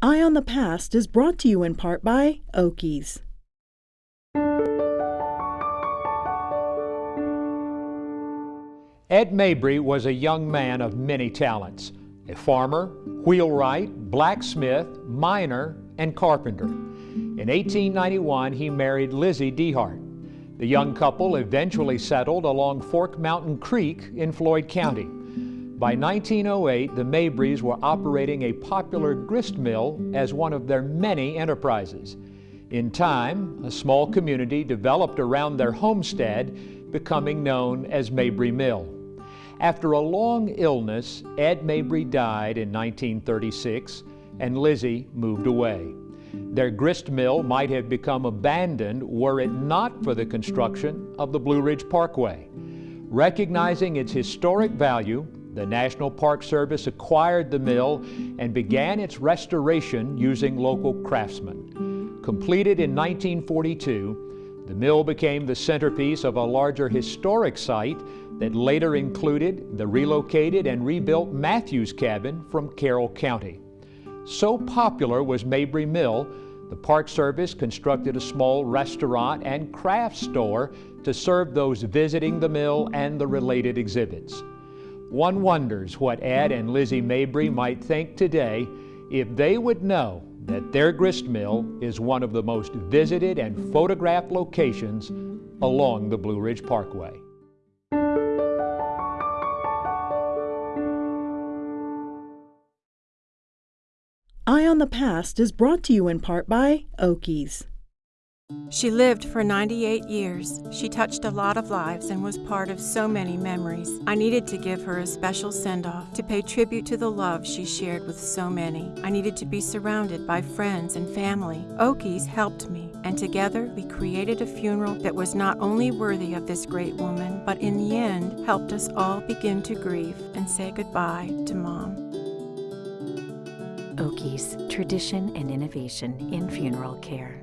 Eye on the Past is brought to you in part by Oakey's. Ed Mabry was a young man of many talents a farmer, wheelwright, blacksmith, miner, and carpenter. In 1891, he married Lizzie Dehart. The young couple eventually settled along Fork Mountain Creek in Floyd County. By 1908, the Mabrys were operating a popular grist mill as one of their many enterprises. In time, a small community developed around their homestead, becoming known as Mabry Mill. After a long illness, Ed Mabry died in 1936 and Lizzie moved away. Their grist mill might have become abandoned were it not for the construction of the Blue Ridge Parkway. Recognizing its historic value, the National Park Service acquired the mill and began its restoration using local craftsmen. Completed in 1942, the mill became the centerpiece of a larger historic site that later included the relocated and rebuilt Matthews Cabin from Carroll County. So popular was Mabry Mill, the Park Service constructed a small restaurant and craft store to serve those visiting the mill and the related exhibits. One wonders what Ed and Lizzie Mabry might think today if they would know that their grist mill is one of the most visited and photographed locations along the Blue Ridge Parkway. Eye on the Past is brought to you in part by Oakey's. She lived for 98 years. She touched a lot of lives and was part of so many memories. I needed to give her a special send off to pay tribute to the love she shared with so many. I needed to be surrounded by friends and family. Oakey's helped me, and together we created a funeral that was not only worthy of this great woman, but in the end helped us all begin to grieve and say goodbye to Mom. Oakey's, tradition and innovation in funeral care.